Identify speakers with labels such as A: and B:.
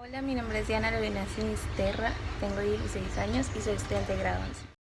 A: Hola, mi nombre es Diana Lorena Sinisterra, tengo 16 años y soy estudiante de grado 11.